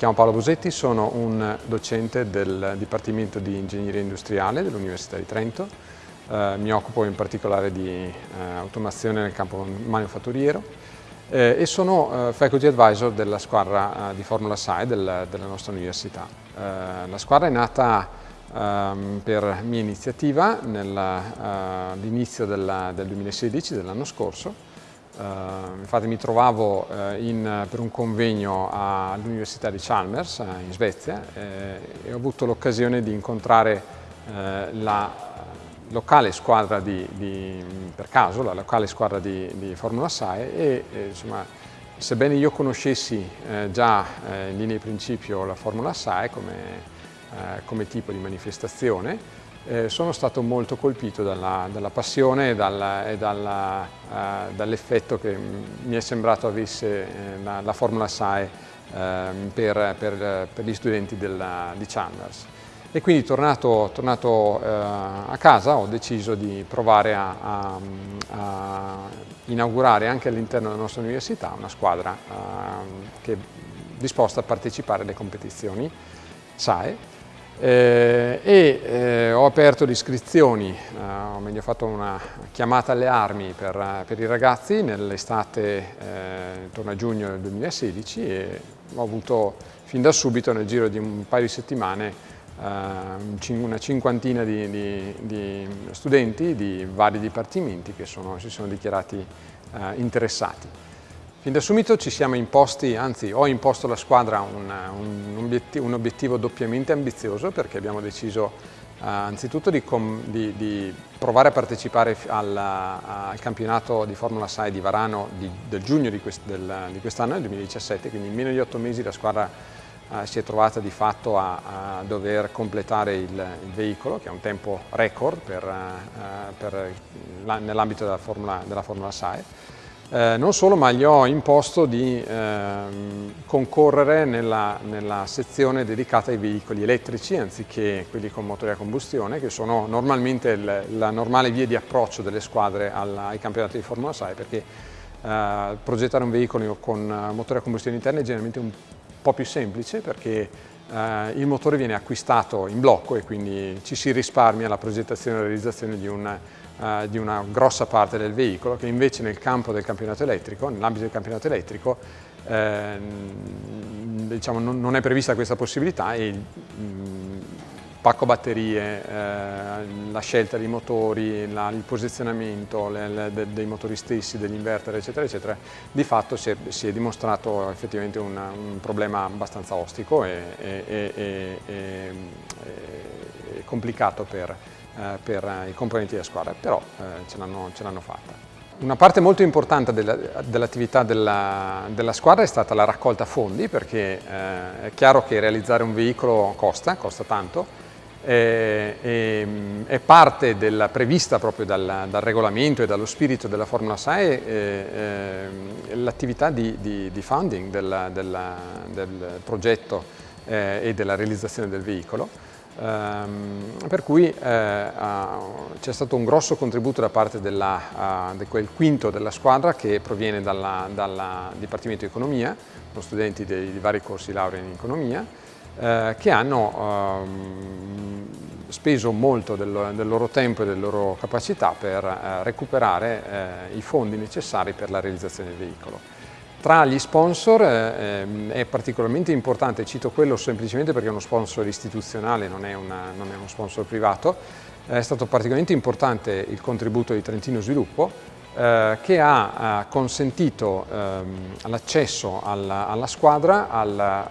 Chiamo Paolo Bosetti, sono un docente del Dipartimento di Ingegneria Industriale dell'Università di Trento. Eh, mi occupo in particolare di eh, automazione nel campo manifatturiero eh, e sono eh, faculty advisor della squadra eh, di Formula SAE del, della nostra università. Eh, la squadra è nata ehm, per mia iniziativa all'inizio del 2016, dell'anno scorso, infatti mi trovavo uh, in, per un convegno all'Università di Chalmers uh, in Svezia eh, e ho avuto l'occasione di incontrare la locale squadra di, di, per caso, la locale squadra di, di Formula SAE e, insomma, sebbene io conoscessi eh, già eh, in linea di principio la Formula SAE come, eh, come tipo di manifestazione, eh, sono stato molto colpito dalla, dalla passione e, e uh, dall'effetto che mi è sembrato avesse eh, la, la, Formula SAE eh, per, per, per, gli studenti della, di Chalmers. E quindi tornato, tornato eh, a casa ho deciso di provare a, a, a inaugurare anche all'interno della nostra università una squadra eh, che disposta a partecipare alle competizioni SAE eh, e eh, ho aperto le iscrizioni, eh, o meglio fatto una chiamata alle armi per, per i ragazzi nell'estate eh, intorno a giugno del 2016 e ho avuto fin da subito nel giro di un paio di settimane eh, una cinquantina di, di, di, studenti di vari dipartimenti che sono, si sono dichiarati eh, interessati. Fin da subito ci siamo imposti, anzi ho imposto alla squadra un, un, obiettivo, un obiettivo, doppiamente ambizioso perché abbiamo deciso uh, anzitutto di, di, di, provare a partecipare al, al campionato di Formula 6 di Varano di, del giugno di, quest, del, quest'anno, nel 2017, quindi in meno di otto mesi la squadra uh, si è trovata di fatto a, a dover completare il, il, veicolo, che è un tempo record per, nell'ambito della della Formula 6 eh, non solo, ma gli ho imposto di eh, concorrere nella, nella, sezione dedicata ai veicoli elettrici anziché quelli con motore a combustione, che sono normalmente il, la normale via di approccio delle squadre alla, ai campionati di Formula 6, perché eh, progettare un veicolo con motore a combustione interna è generalmente un po' più semplice perché eh, il motore viene acquistato in blocco e quindi ci si risparmia la progettazione e la realizzazione di un eh, di una grossa parte del veicolo che invece nel campo del campionato elettrico, nell'ambito del campionato elettrico, eh, diciamo, non, non, è prevista questa possibilità e il mm, pacco batterie, eh, la scelta dei motori, la, il posizionamento le, le, de, dei motori stessi, degli inverter eccetera eccetera, di fatto si è, si è dimostrato effettivamente un, un, problema abbastanza ostico e, e, e, e complicato per, eh, per i componenti della squadra, però eh, ce l'hanno fatta. Una parte molto importante dell'attività della, della, squadra è stata la raccolta fondi perché eh, è chiaro che realizzare un veicolo costa, costa tanto e, e, è parte della, prevista proprio dal, dal, regolamento e dallo spirito della Formula 6 eh, eh, l'attività di, di, di, funding del, del, del progetto eh, e della realizzazione del veicolo Um, per cui eh, c'è stato un grosso contributo da parte della, uh, di quel quinto della squadra che proviene dal Dipartimento di Economia, con studenti dei, vari corsi laurea in Economia, eh, che hanno um, speso molto del, del, loro tempo e delle loro capacità per uh, recuperare eh, i fondi necessari per la realizzazione del veicolo. Tra gli sponsor eh, è particolarmente importante, cito quello semplicemente perché è uno sponsor istituzionale, non è, una, non è uno sponsor privato, è stato particolarmente importante il contributo di Trentino Sviluppo eh, che ha eh, consentito ehm, l'accesso alla, alla, squadra al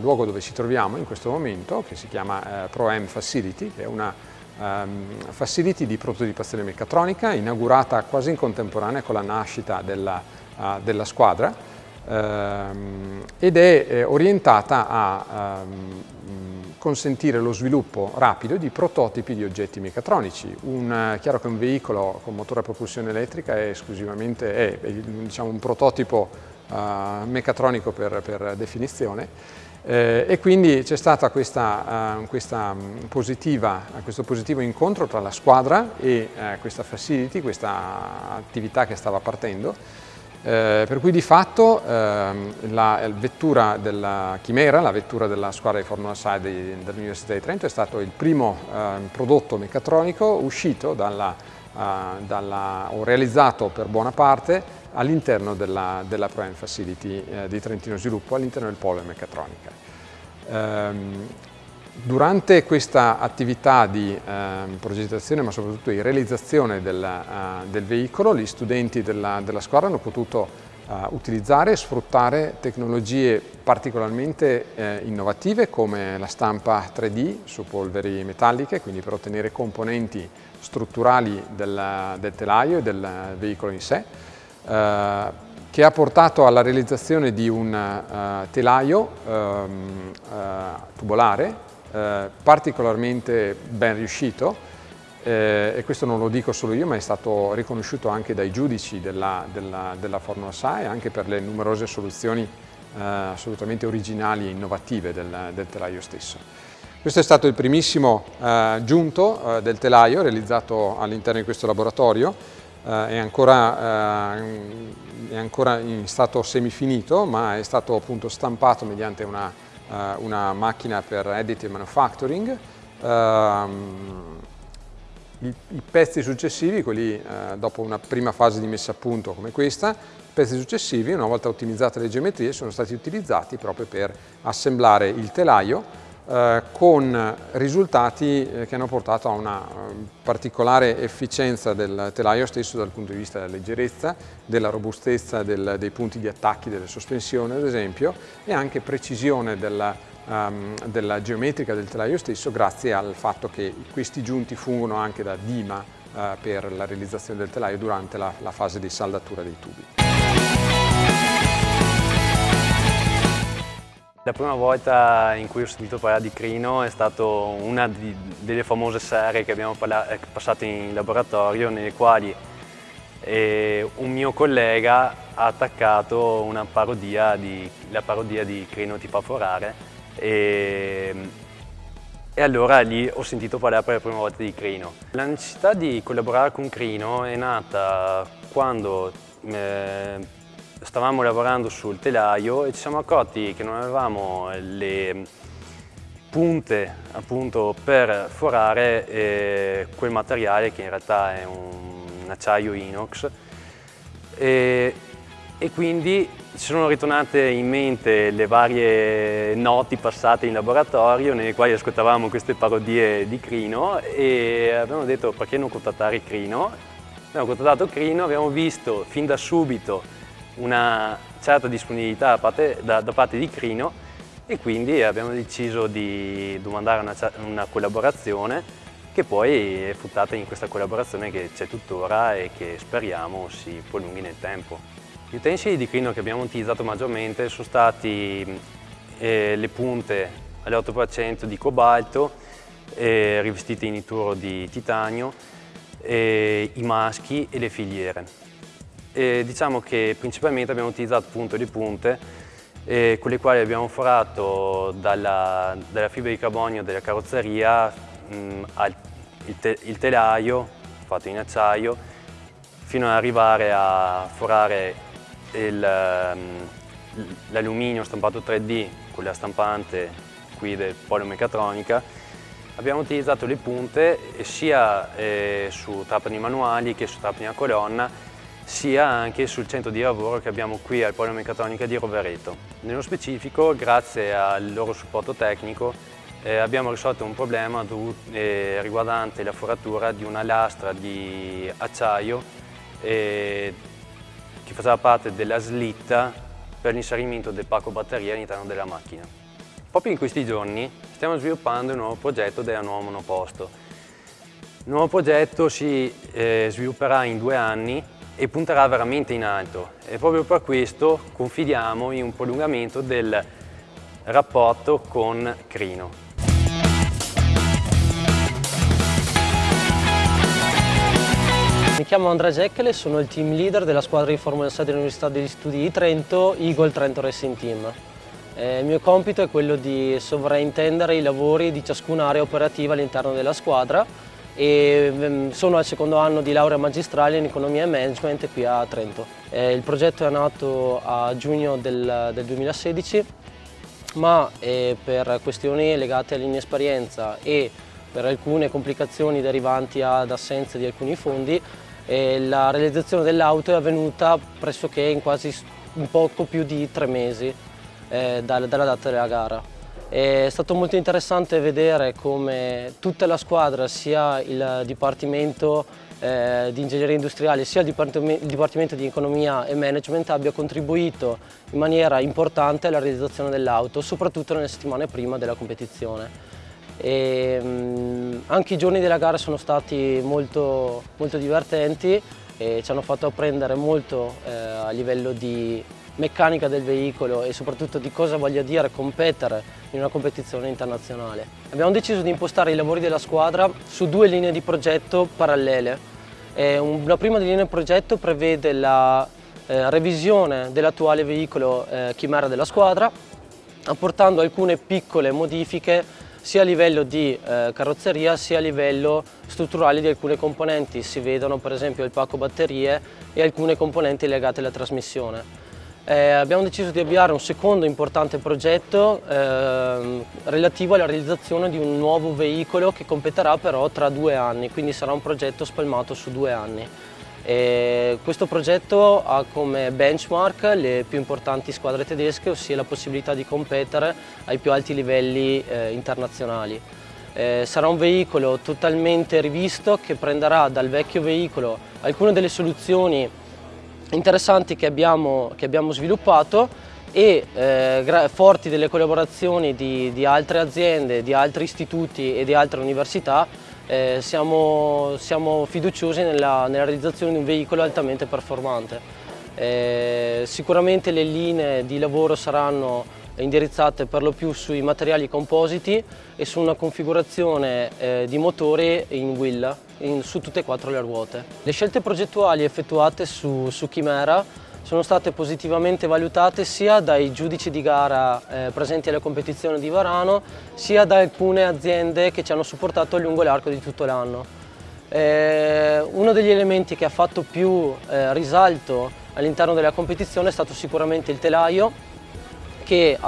luogo dove ci troviamo in questo momento, che si chiama eh, ProM Facility, che è una um, facility di prototipazione meccatronica inaugurata quasi in contemporanea con la nascita della uh, della squadra ehm, ed è eh, orientata a ehm, consentire lo sviluppo rapido di prototipi di oggetti meccatronici. Un, eh, chiaro che un veicolo con motore a propulsione elettrica è esclusivamente è, è, diciamo, un prototipo uh, meccatronico per, per definizione eh, e quindi c'è stato uh, mm, questo positivo incontro tra la squadra e uh, questa facility, questa attività che stava partendo Eh, per cui di fatto ehm, la vettura della Chimera, la vettura della squadra di Formula SAI dell'Università di Trento è stato il primo eh, prodotto meccatronico uscito dalla, uh, dalla, o realizzato per buona parte all'interno della, della ProEn Facility eh, di Trentino Sviluppo, all'interno del polo meccatronica. Um, Durante questa attività di eh, progettazione ma soprattutto di realizzazione del, uh, del veicolo gli studenti della, della squadra hanno potuto uh, utilizzare e sfruttare tecnologie particolarmente eh, innovative come la stampa 3D su polveri metalliche, quindi per ottenere componenti strutturali del, del telaio e del veicolo in sé, eh, che ha portato alla realizzazione di un uh, telaio um, tubolare eh, particolarmente ben riuscito eh, e questo non lo dico solo io ma è stato riconosciuto anche dai giudici della, della, della Formula SAE anche per le numerose soluzioni eh, assolutamente originali e innovative del, del, telaio stesso. Questo è stato il primissimo eh, giunto eh, del telaio realizzato all'interno di questo laboratorio è ancora, è ancora in stato semifinito ma è stato appunto stampato mediante una eh, una macchina per additive manufacturing, ehm, i, i, pezzi successivi, quelli eh, dopo una prima fase di messa a punto come questa, i pezzi successivi, una volta ottimizzate le geometrie, sono stati utilizzati proprio per assemblare il telaio eh, con risultati eh, che hanno portato a una eh, particolare efficienza del telaio stesso dal punto di vista della leggerezza, della robustezza del, dei punti di attacchi delle sospensioni ad esempio e anche precisione della, um, della geometrica del telaio stesso grazie al fatto che questi giunti fungono anche da dima per la realizzazione del telaio durante la, la fase di saldatura dei tubi. La prima volta in cui ho sentito parlare di Crino è stata una di, delle famose serie che abbiamo eh, passato in laboratorio nelle quali eh, un mio collega ha attaccato una parodia di, la parodia di Crino ti fa forare e, e allora lì ho sentito parlare per la prima volta di Crino. La necessità di collaborare con Crino è nata quando eh, stavamo lavorando sul telaio e ci siamo accorti che non avevamo le punte appunto per forare eh, quel materiale che in realtà è un acciaio inox. E, e quindi ci sono ritornate in mente le varie noti passate in laboratorio nelle quali ascoltavamo queste parodie di Crino e abbiamo detto perché non contattare Crino? Abbiamo contattato Crino, abbiamo visto fin da subito una certa disponibilità da parte, da, da parte di Crino e quindi abbiamo deciso di domandare una, una collaborazione che poi è fruttata in questa collaborazione che c'è tuttora e che speriamo si prolunghi nel tempo. Gli utensili di Crino che abbiamo utilizzato maggiormente sono stati eh, le punte all'8% di cobalto eh, rivestite in nituro di titanio, eh, i maschi e le filiere. E diciamo che principalmente abbiamo utilizzato appunto le punte eh, con le quali abbiamo forato dalla, dalla fibra di carbonio della carrozzeria mh, al, il, te, il, telaio fatto in acciaio fino ad arrivare a forare l'alluminio stampato 3D con la stampante qui del Polo Meccatronica. Abbiamo utilizzato le punte sia eh, su trapani manuali che su trapani a colonna sia anche sul centro di lavoro che abbiamo qui al Polo Meccatronica di Rovereto. Nello specifico, grazie al loro supporto tecnico, eh, abbiamo risolto un problema eh, riguardante la foratura di una lastra di acciaio eh, che faceva parte della slitta per l'inserimento del pacco batteria all'interno della macchina. Proprio in questi giorni stiamo sviluppando il nuovo progetto della nuova monoposto. Il nuovo progetto si eh, svilupperà in due anni e punterà veramente in alto e proprio per questo confidiamo in un prolungamento del rapporto con Crino. Mi chiamo Andrea Geccele, sono il team leader della squadra di Formula 6 dell'Università degli Studi di Trento, Eagle Trento Racing Team. Eh, il mio compito è quello di sovraintendere i lavori di ciascun'area operativa all'interno della squadra e mm, sono al secondo anno di laurea magistrale in economia e management qui a Trento. Eh, il progetto è nato a giugno del, del 2016 ma eh, per questioni legate all'inesperienza e per alcune complicazioni derivanti ad assenza di alcuni fondi eh, la realizzazione dell'auto è avvenuta pressoché in quasi un poco più di tre mesi dalla data della gara. È stato molto interessante vedere come tutta la squadra, sia il Dipartimento eh, di Ingegneria Industriale sia il Dipartimento, di Economia e Management abbia contribuito in maniera importante alla realizzazione dell'auto, soprattutto nelle settimane prima della competizione. E, mh, anche i giorni della gara sono stati molto, molto divertenti e ci hanno fatto apprendere molto eh, a livello di meccanica del veicolo e soprattutto di cosa voglia dire competere in una competizione internazionale. Abbiamo deciso di impostare i lavori della squadra su due linee di progetto parallele. La prima linea di progetto prevede la eh, revisione dell'attuale veicolo eh, Chimera della squadra, apportando alcune piccole modifiche sia a livello di eh, carrozzeria sia a livello strutturale di alcune componenti. Si vedono per esempio il pacco batterie e alcune componenti legate alla trasmissione. Eh, abbiamo deciso di avviare un secondo importante progetto eh, relativo alla realizzazione di un nuovo veicolo che competerà però tra due anni, quindi sarà un progetto spalmato su due anni. E questo progetto ha come benchmark le più importanti squadre tedesche, ossia la possibilità di competere ai più alti livelli eh, internazionali. Eh, sarà un veicolo totalmente rivisto che prenderà dal vecchio veicolo alcune delle soluzioni interessanti che abbiamo, che abbiamo sviluppato e eh, forti delle collaborazioni di, di, altre aziende, di altri istituti e di altre università eh, siamo, siamo, fiduciosi nella, nella, realizzazione di un veicolo altamente performante. Eh, sicuramente le linee di lavoro saranno indirizzate per lo più sui materiali compositi e su una configurazione eh, di motori in wheel in, su tutte e quattro le ruote. Le scelte progettuali effettuate su, su Chimera sono state positivamente valutate sia dai giudici di gara eh, presenti alla competizione di Varano sia da alcune aziende che ci hanno supportato lungo l'arco di tutto l'anno. Eh, uno degli elementi che ha fatto più eh, risalto all'interno della competizione è stato sicuramente il telaio che,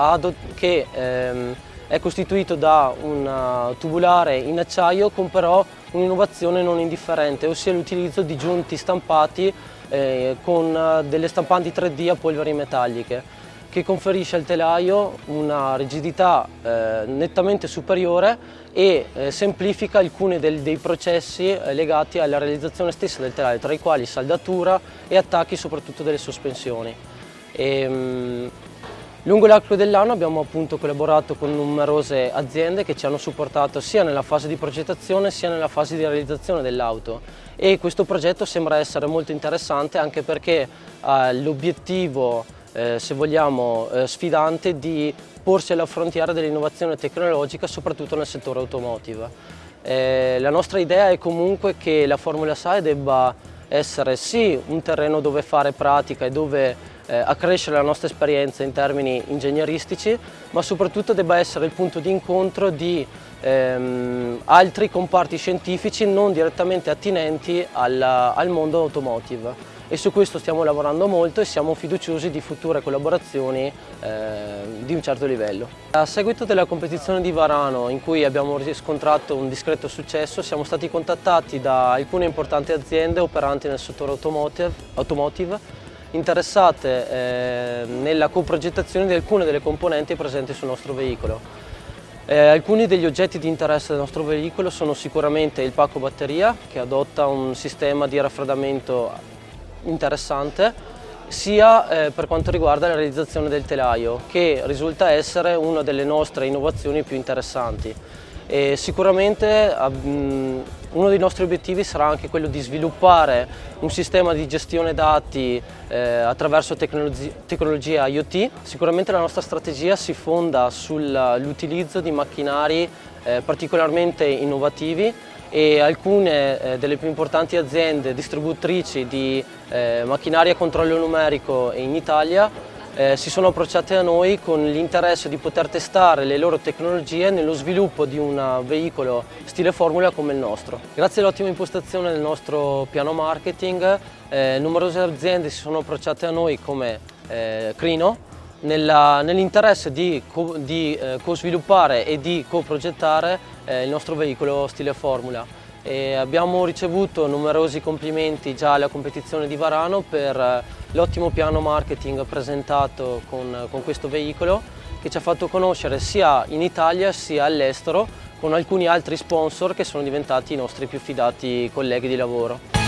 che ehm, è costituito da un uh, tubulare in acciaio con però un'innovazione non indifferente, ossia l'utilizzo di giunti stampati eh, con uh, delle stampanti 3D a polveri metalliche che conferisce al telaio una rigidità eh, nettamente superiore e eh, semplifica alcuni del, dei processi eh, legati alla realizzazione stessa del telaio, tra i quali saldatura e attacchi soprattutto delle sospensioni. E, mh, Lungo l'arco dell'anno abbiamo appunto collaborato con numerose aziende che ci hanno supportato sia nella fase di progettazione sia nella fase di realizzazione dell'auto e questo progetto sembra essere molto interessante anche perché ha l'obiettivo, eh, se vogliamo, eh, sfidante di porsi alla frontiera dell'innovazione tecnologica soprattutto nel settore automotive. Eh, la nostra idea è comunque che la Formula SAE debba essere sì un terreno dove fare pratica e dove eh, accrescere la nostra esperienza in termini ingegneristici, ma soprattutto debba essere il punto di incontro di ehm, altri comparti scientifici non direttamente attinenti alla, al mondo automotive e su questo stiamo lavorando molto e siamo fiduciosi di future collaborazioni eh, di un certo livello. A seguito della competizione di Varano in cui abbiamo riscontrato un discreto successo siamo stati contattati da alcune importanti aziende operanti nel settore automotive, automotive interessate eh, nella coprogettazione di alcune delle componenti presenti sul nostro veicolo. Eh, alcuni degli oggetti di interesse del nostro veicolo sono sicuramente il pacco batteria che adotta un sistema di raffreddamento interessante sia eh, per quanto riguarda la realizzazione del telaio che risulta essere una delle nostre innovazioni più interessanti. E sicuramente uno dei nostri obiettivi sarà anche quello di sviluppare un sistema di gestione dati eh, attraverso tecnologi tecnologia IoT. Sicuramente la nostra strategia si fonda sull'utilizzo di macchinari eh, particolarmente innovativi e alcune eh, delle più importanti aziende distributrici di eh, macchinari a controllo numerico in Italia eh, si sono approcciate a noi con l'interesse di poter testare le loro tecnologie nello sviluppo di un veicolo stile Formula come il nostro. Grazie all'ottima impostazione del nostro piano marketing, eh, numerose aziende si sono approcciate a noi come eh, Crino nell'interesse di, co, di eh, co-sviluppare e di co-progettare eh, il nostro veicolo stile Formula. E abbiamo ricevuto numerosi complimenti già alla competizione di Varano per eh, l'ottimo piano marketing presentato con, con questo veicolo che ci ha fatto conoscere sia in Italia sia all'estero con alcuni altri sponsor che sono diventati i nostri più fidati colleghi di lavoro.